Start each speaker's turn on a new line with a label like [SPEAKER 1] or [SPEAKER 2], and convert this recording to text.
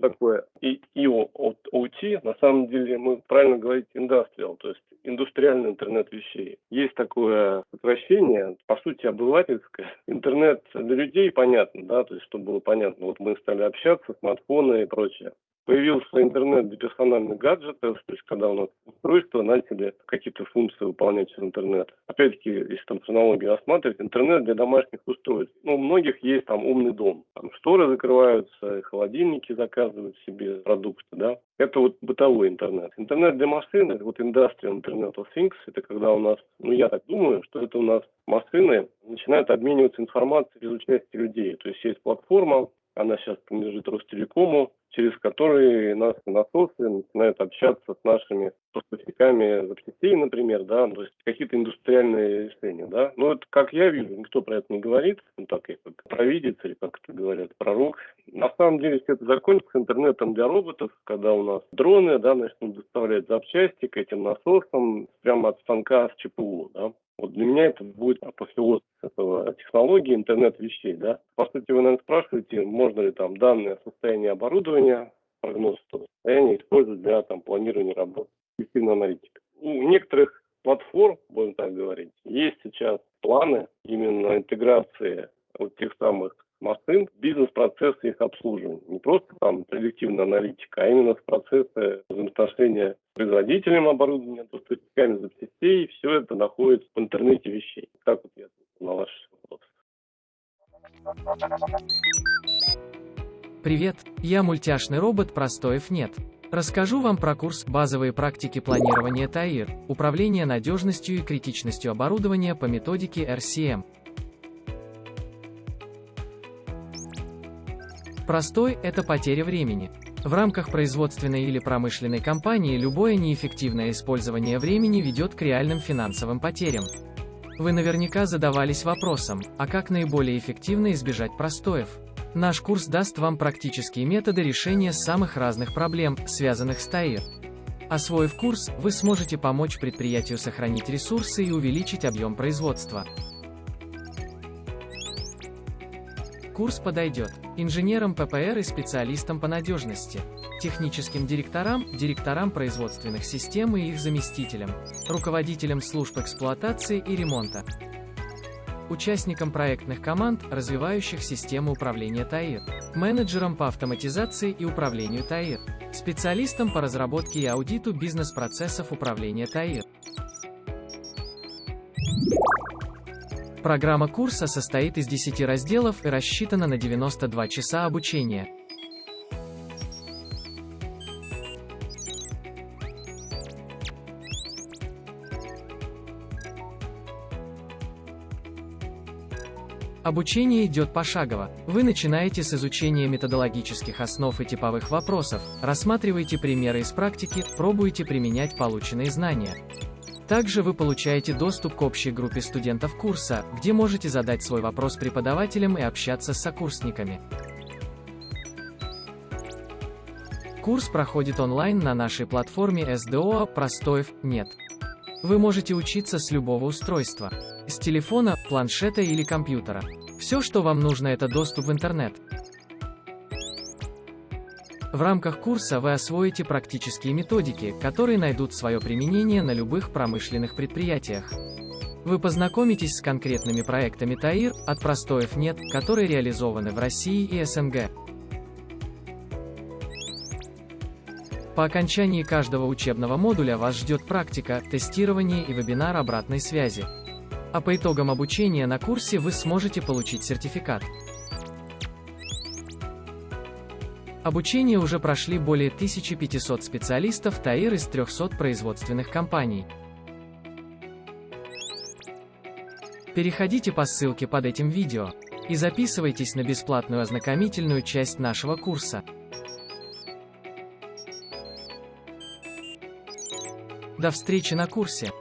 [SPEAKER 1] такое и IoT, на самом деле мы правильно говорить industrial, то есть индустриальный интернет вещей. Есть такое сокращение, по сути, обывательское. Интернет для людей понятно, да, то есть, чтобы было понятно. Вот мы стали общаться, смартфоны и прочее появился интернет для персональных гаджетов, то есть когда у нас устройства начали какие-то функции выполнять через интернет. Опять-таки, если там технологии рассматривать, интернет для домашних устройств. Ну, у многих есть там умный дом. Там шторы закрываются, холодильники заказывают себе продукты, да. Это вот бытовой интернет. Интернет для машин, вот Industrial Internet of Things, это когда у нас, ну я так думаю, что это у нас машины начинают обмениваться информацией без участия людей. То есть есть платформа, она сейчас принадлежит Ростелекому, через которые нас насосы начинают общаться с нашими поставщиками запчастей, например, да, то есть какие-то индустриальные решения, да. Но это, как я вижу, никто про это не говорит, ну так, как провидец или как это говорят, пророк. На самом деле все это закончится интернетом для роботов, когда у нас дроны, да, начнут доставлять запчасти к этим насосам прямо от станка с ЧПУ, да. Вот для меня это будет апофеоз этого технологии интернет вещей. Да? По сути, вы, наверное, спрашиваете, можно ли там данное состояние оборудования, прогноз состояния использовать для там, планирования работы эффективной аналитики. У некоторых платформ, будем так говорить, есть сейчас планы именно интеграции вот тех самых машин, бизнес-процессы их обслуживания. Не просто там предиктивная аналитика, а именно процессы взаимоотношения с производителем оборудования, поставщиками запчастей. Все это находится в интернете вещей. Так вот я на ваш вопрос.
[SPEAKER 2] Привет, я мультяшный робот Простоев нет. Расскажу вам про курс «Базовые практики планирования ТАИР. Управление надежностью и критичностью оборудования по методике RCM». Простой – это потеря времени. В рамках производственной или промышленной компании любое неэффективное использование времени ведет к реальным финансовым потерям. Вы наверняка задавались вопросом, а как наиболее эффективно избежать простоев? Наш курс даст вам практические методы решения самых разных проблем, связанных с ТАИР. Освоив курс, вы сможете помочь предприятию сохранить ресурсы и увеличить объем производства. Курс подойдет. Инженерам ППР и специалистам по надежности, техническим директорам, директорам производственных систем и их заместителям, руководителям служб эксплуатации и ремонта, участникам проектных команд, развивающих систему управления ТАИР, менеджерам по автоматизации и управлению ТАИР, специалистам по разработке и аудиту бизнес-процессов управления ТАИР, Программа курса состоит из 10 разделов и рассчитана на 92 часа обучения. Обучение идет пошагово. Вы начинаете с изучения методологических основ и типовых вопросов, рассматриваете примеры из практики, пробуете применять полученные знания. Также вы получаете доступ к общей группе студентов курса, где можете задать свой вопрос преподавателям и общаться с сокурсниками. Курс проходит онлайн на нашей платформе SDO «Простоев нет». Вы можете учиться с любого устройства. С телефона, планшета или компьютера. Все, что вам нужно, это доступ в интернет. В рамках курса вы освоите практические методики, которые найдут свое применение на любых промышленных предприятиях. Вы познакомитесь с конкретными проектами ТАИР, от простоев нет, которые реализованы в России и СНГ. По окончании каждого учебного модуля вас ждет практика, тестирование и вебинар обратной связи. А по итогам обучения на курсе вы сможете получить сертификат. Обучение уже прошли более 1500 специалистов ТАИР из 300 производственных компаний. Переходите по ссылке под этим видео и записывайтесь на бесплатную ознакомительную часть нашего курса. До встречи на курсе!